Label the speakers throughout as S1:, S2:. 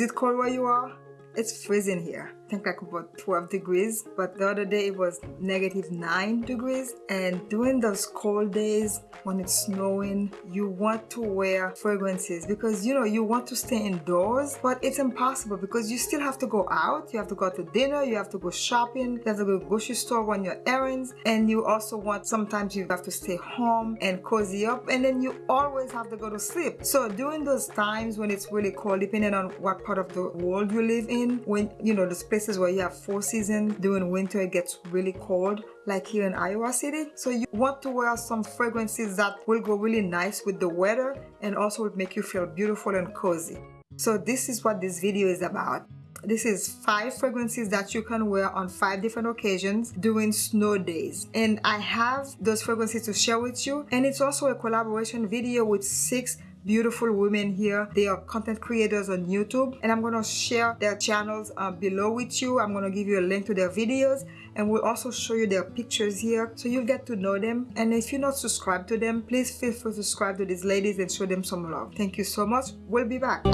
S1: Is it cold where you are? It's freezing here think like about 12 degrees but the other day it was negative 9 degrees. And during those cold days when it's snowing you want to wear fragrances because you know you want to stay indoors but it's impossible because you still have to go out you have to go to dinner you have to go shopping you have to go to grocery store run your errands and you also want sometimes you have to stay home and cozy up and then you always have to go to sleep. So during those times when it's really cold depending on what part of the world you live in when you know the space places where you have four seasons during winter it gets really cold like here in Iowa City. So you want to wear some fragrances that will go really nice with the weather and also will make you feel beautiful and cozy. So this is what this video is about. This is five fragrances that you can wear on five different occasions during snow days. And I have those fragrances to share with you. And it's also a collaboration video with six beautiful women here. They are content creators on youtube. And i'm going to share their channels uh, below with you. I'm going to give you a link to their videos. And we'll also show you their pictures here so you'll get to know them. And if you're not subscribed to them please feel free to subscribe to these ladies and show them some love. Thank you so much. We'll be back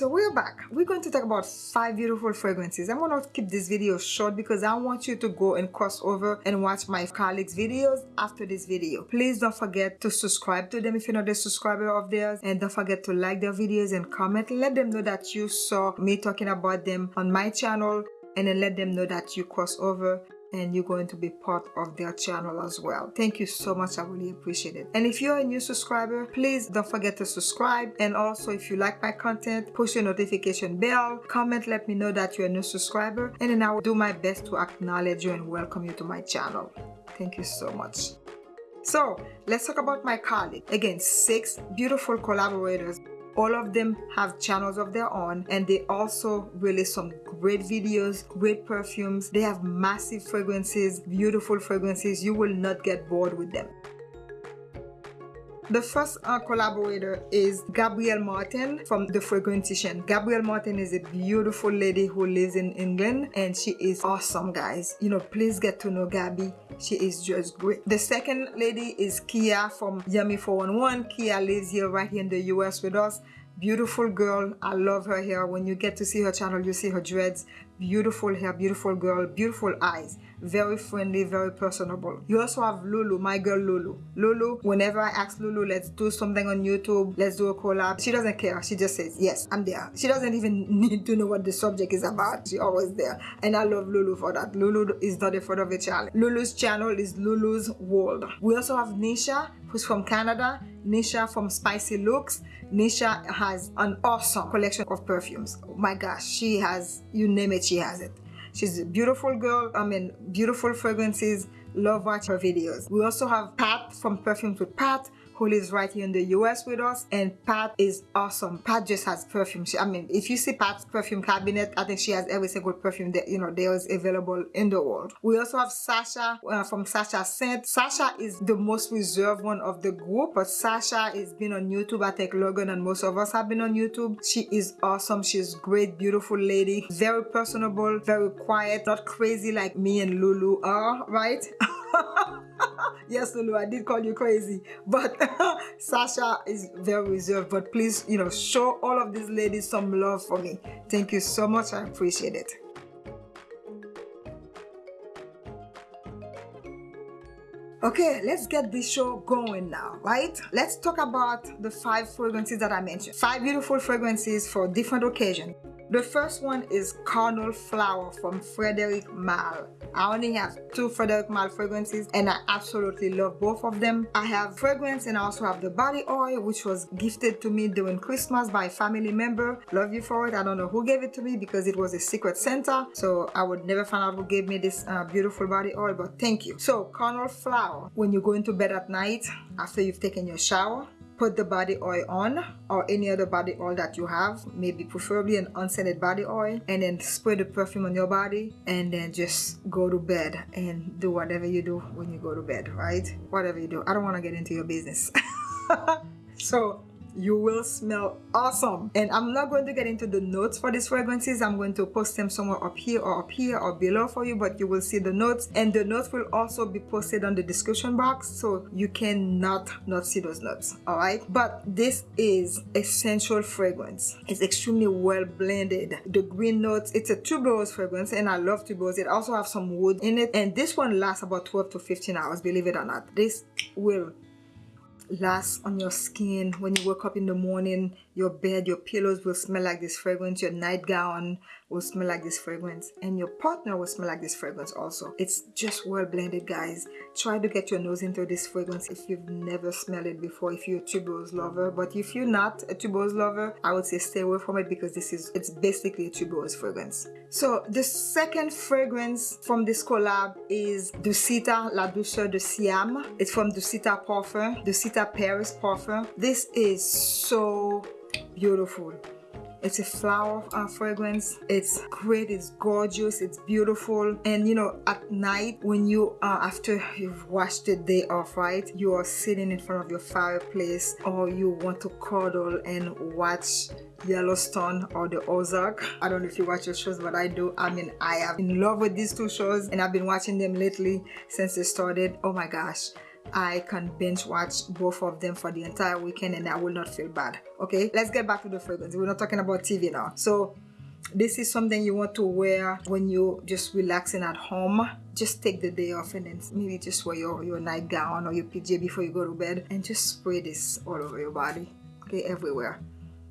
S1: so we're back. We're going to talk about five beautiful fragrances. I'm going to keep this video short because i want you to go and cross over and watch my colleagues videos after this video. Please don't forget to subscribe to them if you're not a subscriber of theirs and don't forget to like their videos and comment. Let them know that you saw me talking about them on my channel and then let them know that you cross over and you're going to be part of their channel as well. Thank you so much i really appreciate it. And if you're a new subscriber please don't forget to subscribe. And also if you like my content push your notification bell comment let me know that you're a new subscriber and then i will do my best to acknowledge you and welcome you to my channel. Thank you so much. So let's talk about my colleague. Again six beautiful collaborators. All of them have channels of their own and they also release some great videos great perfumes they have massive fragrances beautiful fragrances you will not get bored with them the first uh, collaborator is Gabrielle Martin from The Fragrantician. Gabrielle Martin is a beautiful lady who lives in England and she is awesome guys. You know, please get to know Gabby. She is just great. The second lady is Kia from Yummy 411. Kia lives here right here in the US with us beautiful girl i love her hair. When you get to see her channel you see her dreads. Beautiful hair beautiful girl beautiful eyes very friendly very personable. You also have lulu my girl lulu lulu whenever i ask lulu let's do something on youtube let's do a collab she doesn't care. She just says yes i'm there. She doesn't even need to know what the subject is about. She always there. And i love lulu for that. Lulu is not afraid of a challenge lulu's channel is lulu's world. We also have nisha who's from canada. Nisha from spicy looks. Nisha has an awesome collection of perfumes. Oh my gosh she has you name it she has it she's a beautiful girl i mean beautiful fragrances love watch her videos. We also have pat from perfumes with pat who lives right here in the US with us and Pat is awesome. Pat just has perfume. She, I mean, if you see Pat's perfume cabinet, I think she has every single perfume that, you know, there is available in the world. We also have Sasha uh, from Sasha Scent. Sasha is the most reserved one of the group, but Sasha has been on YouTube. I think Logan and most of us have been on YouTube. She is awesome. She's great, beautiful lady, very personable, very quiet, not crazy like me and Lulu are, right? yes Lulu I did call you crazy but Sasha is very reserved but please you know show all of these ladies some love for me thank you so much I appreciate it Okay, let's get this show going now, right? Let's talk about the five fragrances that I mentioned. Five beautiful fragrances for different occasions. The first one is Carnal Flower from Frederic Malle. I only have two Frederic Malle fragrances and I absolutely love both of them. I have fragrance and I also have the body oil which was gifted to me during Christmas by a family member. Love you for it. I don't know who gave it to me because it was a secret Santa. So I would never find out who gave me this uh, beautiful body oil but thank you. So Carnal Flower when you go into bed at night after you've taken your shower put the body oil on or any other body oil that you have maybe preferably an unscented body oil and then spray the perfume on your body and then just go to bed and do whatever you do when you go to bed right? Whatever you do. I don't want to get into your business. So you will smell awesome. And i'm not going to get into the notes for these fragrances. I'm going to post them somewhere up here or up here or below for you but you will see the notes. And the notes will also be posted on the description box so you cannot not see those notes all right? But this is essential fragrance. It's extremely well blended. The green notes it's a tuberose fragrance and i love tuberose. It also have some wood in it. And this one lasts about 12 to 15 hours believe it or not. This will last on your skin when you wake up in the morning your bed your pillows will smell like this fragrance your nightgown will smell like this fragrance and your partner will smell like this fragrance also it's just well blended guys try to get your nose into this fragrance if you've never smelled it before if you're a tuberose lover but if you're not a tuberose lover i would say stay away from it because this is it's basically a tuberose fragrance so the second fragrance from this collab is Dusita La Douceur de Siam. It's from Dusita Parfum, Dusita Paris Parfum. This is so beautiful it's a flower uh, fragrance it's great it's gorgeous it's beautiful and you know at night when you uh, after you've washed the day off right you are sitting in front of your fireplace or you want to cuddle and watch Yellowstone or the Ozark. I don't know if you watch your shows, but I do. I mean, I am in love with these two shows and I've been watching them lately since they started. Oh my gosh. I can binge watch both of them for the entire weekend and I will not feel bad. Okay, let's get back to the fragrance. We're not talking about TV now. So this is something you want to wear when you're just relaxing at home just take the day off and then maybe just wear your, your nightgown or your PJ before you go to bed and just spray this all over your body okay everywhere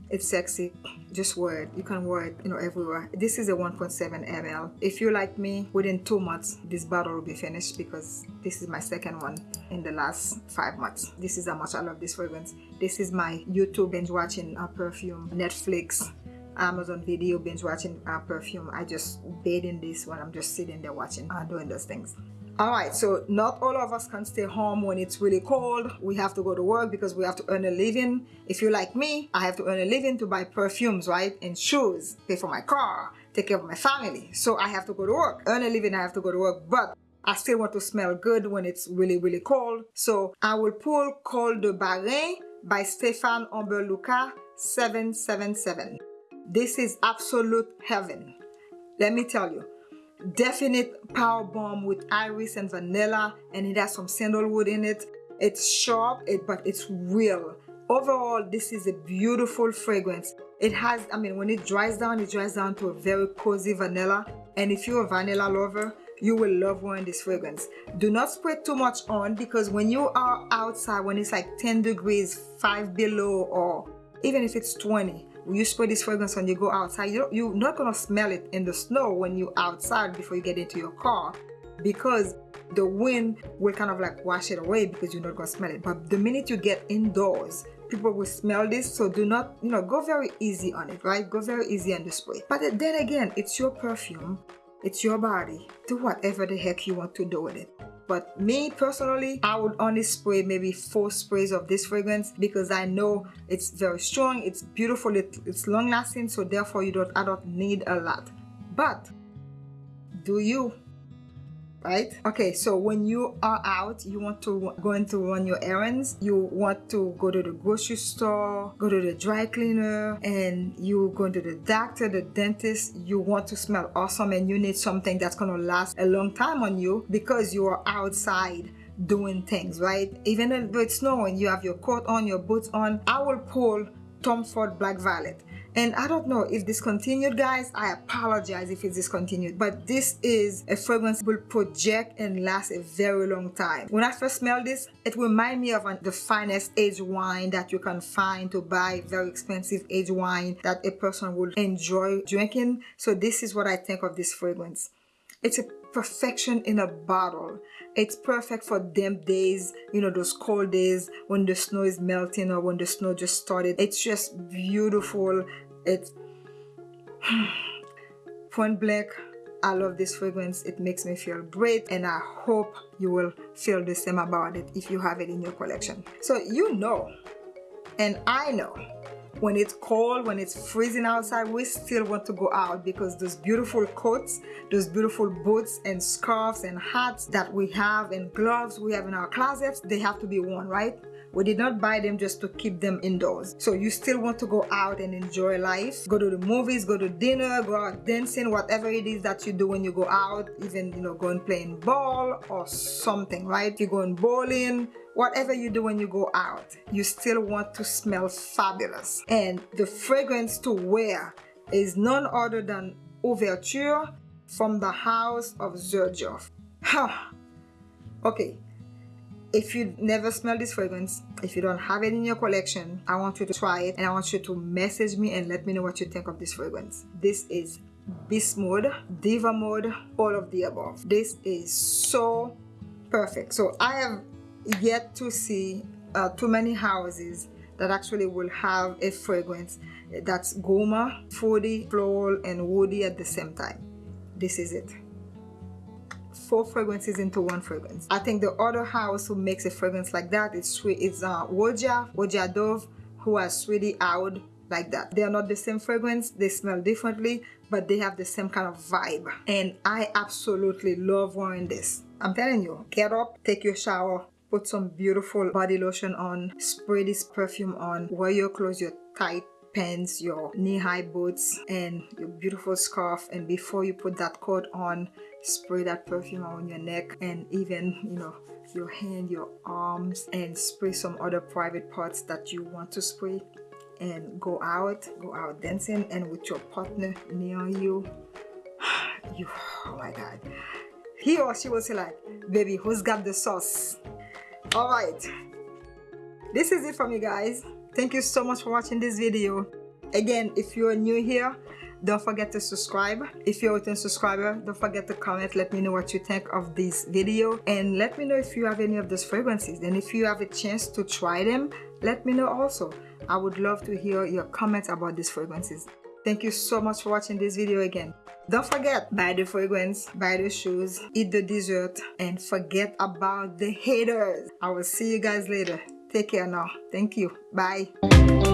S1: it's sexy. Just wear it you can wear it you know everywhere. This is a 1.7 ml if you like me within two months this bottle will be finished because this is my second one in the last five months. This is how much i love this fragrance. This is my youtube binge watching uh, perfume. Netflix Amazon video binge watching uh, perfume. I just bathe in this when I'm just sitting there watching, uh, doing those things all right so not all of us can stay home when it's really cold we have to go to work because we have to earn a living if you're like me i have to earn a living to buy perfumes right and shoes pay for my car take care of my family so i have to go to work earn a living i have to go to work but I still want to smell good when it's really, really cold. So I will pull Khol de Bahreïn by Stéphane Humbert Lucas 777. This is absolute heaven. Let me tell you, definite power bomb with iris and vanilla and it has some sandalwood in it. It's sharp it, but it's real. Overall this is a beautiful fragrance. It has i mean when it dries down it dries down to a very cozy vanilla. And if you're a vanilla lover you will love wearing this fragrance. Do not spray too much on because when you are outside when it's like 10 degrees 5 below or even if it's 20 you spray this fragrance when you go outside. You you're not gonna smell it in the snow when you're outside before you get into your car because the wind will kind of like wash it away because you're not gonna smell it. But the minute you get indoors people will smell this. So do not you know go very easy on it right? Go very easy on the spray. But then again it's your perfume it's your body. Do whatever the heck you want to do with it. But me personally i would only spray maybe four sprays of this fragrance because i know it's very strong it's beautiful it, it's long lasting so therefore you don't i don't need a lot. But do you right? Okay so when you are out you want to going to run your errands. You want to go to the grocery store go to the dry cleaner and you going to the doctor the dentist. You want to smell awesome and you need something that's to last a long time on you because you are outside doing things right? Even though it's snowing you have your coat on your boots on. I will pull tom ford black violet and I don't know if discontinued guys. I apologize if it's discontinued but this is a fragrance will project and last a very long time. When I first smelled this it reminded me of the finest aged wine that you can find to buy very expensive aged wine that a person would enjoy drinking. So this is what I think of this fragrance. It's a perfection in a bottle. It's perfect for them days you know those cold days when the snow is melting or when the snow just started. It's just beautiful. It's point blank I love this fragrance. It makes me feel great and I hope you will feel the same about it if you have it in your collection. So you know and I know when it's cold when it's freezing outside we still want to go out because those beautiful coats those beautiful boots and scarves and hats that we have and gloves we have in our closets they have to be worn right we did not buy them just to keep them indoors. So you still want to go out and enjoy life. Go to the movies go to dinner go out dancing whatever it is that you do when you go out even you know going playing ball or something right? You're going bowling whatever you do when you go out you still want to smell fabulous. And the fragrance to wear is none other than Ouverture from the house of. Huh. Okay, if you never smell this fragrance, if you don't have it in your collection, I want you to try it and I want you to message me and let me know what you think of this fragrance. This is Beast Mode, Diva Mode, all of the above. This is so perfect. So I have yet to see uh, too many houses that actually will have a fragrance that's gourmand, fruity, floral, and woody at the same time. This is it. Four fragrances into one fragrance. I think the other house who makes a fragrance like that is sweet. It's uh, Roja, Roja Dove, who has Sweetie Aoud like that. They are not the same fragrance. They smell differently, but they have the same kind of vibe. And I absolutely love wearing this. I'm telling you, get up, take your shower, put some beautiful body lotion on, spray this perfume on, wear your clothes, your tight pants, your knee-high boots, and your beautiful scarf. And before you put that coat on, spray that perfume on your neck and even, you know, your hand, your arms, and spray some other private parts that you want to spray and go out, go out dancing and with your partner near you. you, oh my God. He or she will say like, baby, who's got the sauce? All right. This is it for me, guys thank you so much for watching this video. Again if you're new here don't forget to subscribe. If you're a return subscriber don't forget to comment. Let me know what you think of this video. And let me know if you have any of those fragrances. And if you have a chance to try them let me know also. I would love to hear your comments about these fragrances. Thank you so much for watching this video again. Don't forget buy the fragrance buy the shoes eat the dessert and forget about the haters. I will see you guys later Take care now. Thank you. Bye.